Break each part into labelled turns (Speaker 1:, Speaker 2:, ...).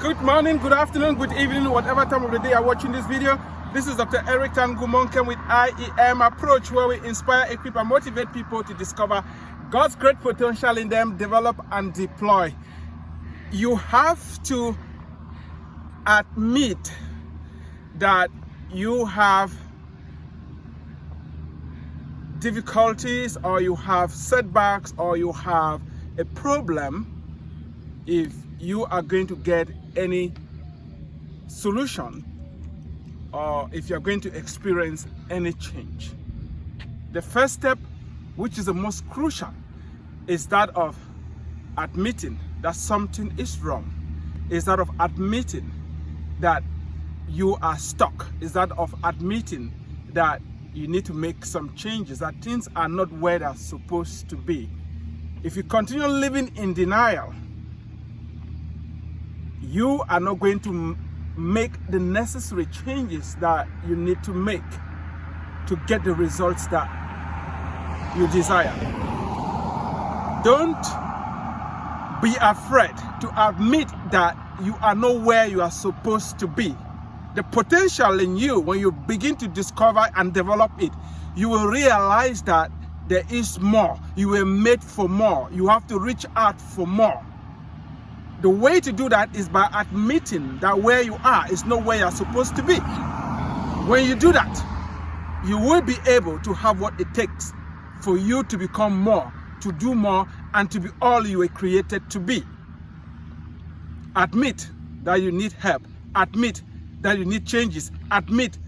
Speaker 1: Good morning, good afternoon, good evening, whatever time of the day you're watching this video. This is Dr. Eric Tangumonkem with IEM Approach, where we inspire, equip, and motivate people to discover God's great potential in them, develop, and deploy. You have to admit that you have difficulties or you have setbacks or you have a problem if you are going to get any solution or if you're going to experience any change. The first step, which is the most crucial, is that of admitting that something is wrong, is that of admitting that you are stuck, is that of admitting that you need to make some changes, that things are not where they're supposed to be. If you continue living in denial, you are not going to make the necessary changes that you need to make to get the results that you desire. Don't be afraid to admit that you are not where you are supposed to be. The potential in you, when you begin to discover and develop it, you will realize that there is more. You were made for more. You have to reach out for more. The way to do that is by admitting that where you are is not where you're supposed to be. When you do that, you will be able to have what it takes for you to become more, to do more, and to be all you were created to be. Admit that you need help. Admit that you need changes. Admit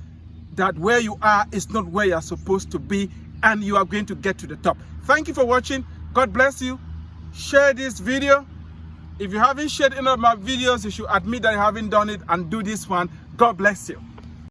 Speaker 1: that where you are is not where you're supposed to be and you are going to get to the top. Thank you for watching. God bless you. Share this video if you haven't shared any of my videos, you should admit that you haven't done it and do this one. God bless you.